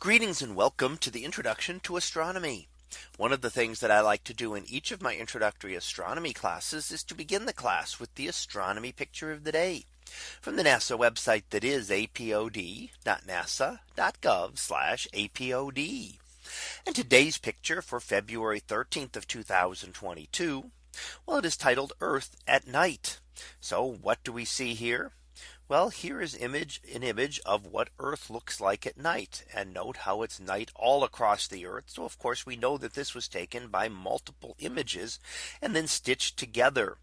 Greetings and welcome to the introduction to astronomy. One of the things that I like to do in each of my introductory astronomy classes is to begin the class with the astronomy picture of the day from the NASA website that is apod.nasa.gov apod. And today's picture for February 13th of 2022. Well, it is titled Earth at night. So what do we see here? Well, here is image an image of what Earth looks like at night and note how it's night all across the Earth. So of course we know that this was taken by multiple images and then stitched together.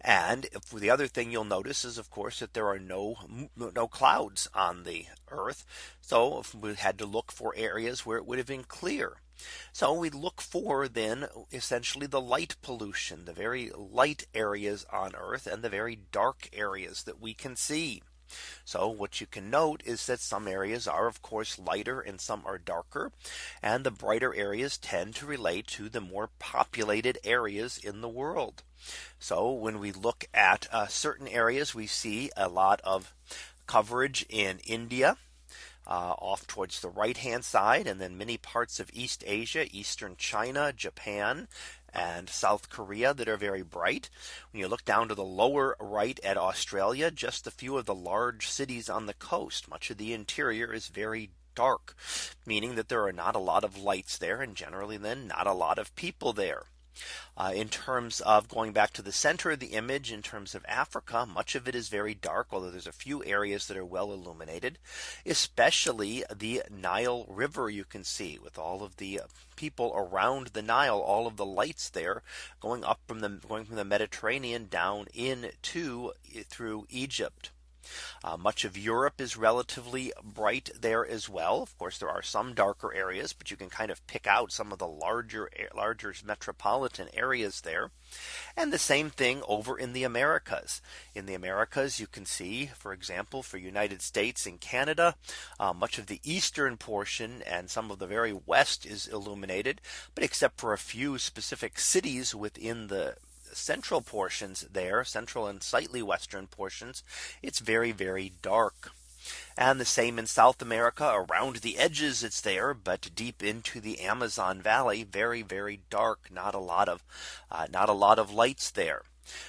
And if the other thing you'll notice is of course that there are no no clouds on the Earth. So we had to look for areas where it would have been clear. So we look for then essentially the light pollution, the very light areas on Earth and the very dark areas that we can see. So what you can note is that some areas are of course lighter and some are darker. And the brighter areas tend to relate to the more populated areas in the world. So when we look at uh, certain areas, we see a lot of coverage in India uh, off towards the right hand side and then many parts of East Asia, Eastern China, Japan, and South Korea that are very bright. When you look down to the lower right at Australia, just a few of the large cities on the coast, much of the interior is very dark, meaning that there are not a lot of lights there and generally then not a lot of people there. Uh, in terms of going back to the center of the image in terms of Africa, much of it is very dark, although there's a few areas that are well illuminated, especially the Nile River you can see with all of the people around the Nile, all of the lights there going up from the going from the Mediterranean down into through Egypt. Uh, much of Europe is relatively bright there as well. Of course, there are some darker areas, but you can kind of pick out some of the larger larger metropolitan areas there. And the same thing over in the Americas. In the Americas, you can see, for example, for United States and Canada, uh, much of the eastern portion and some of the very west is illuminated. But except for a few specific cities within the central portions there, central and slightly western portions, it's very, very dark. And the same in South America around the edges it's there but deep into the Amazon Valley very very dark not a lot of uh, not a lot of lights there.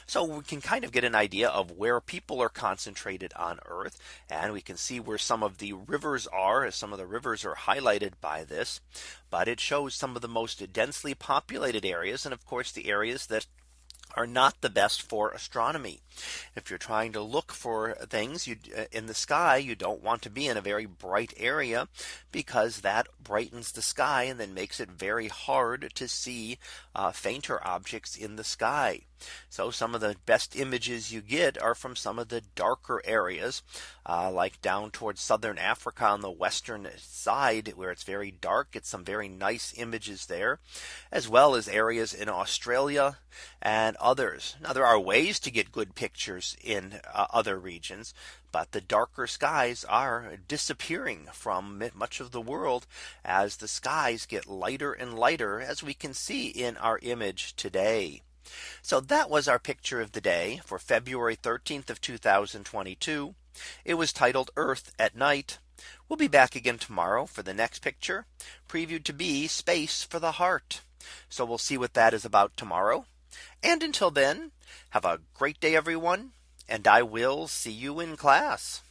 So we can kind of get an idea of where people are concentrated on Earth. And we can see where some of the rivers are as some of the rivers are highlighted by this. But it shows some of the most densely populated areas. And of course, the areas that are not the best for astronomy. If you're trying to look for things you uh, in the sky, you don't want to be in a very bright area because that brightens the sky and then makes it very hard to see uh, fainter objects in the sky. So some of the best images you get are from some of the darker areas uh, like down towards southern Africa on the western side where it's very dark. Get some very nice images there as well as areas in Australia and others. Now there are ways to get good pictures in uh, other regions. But the darker skies are disappearing from much of the world as the skies get lighter and lighter as we can see in our image today. So that was our picture of the day for February 13th of 2022. It was titled Earth at night. We'll be back again tomorrow for the next picture previewed to be space for the heart. So we'll see what that is about tomorrow. And until then, have a great day, everyone. And I will see you in class.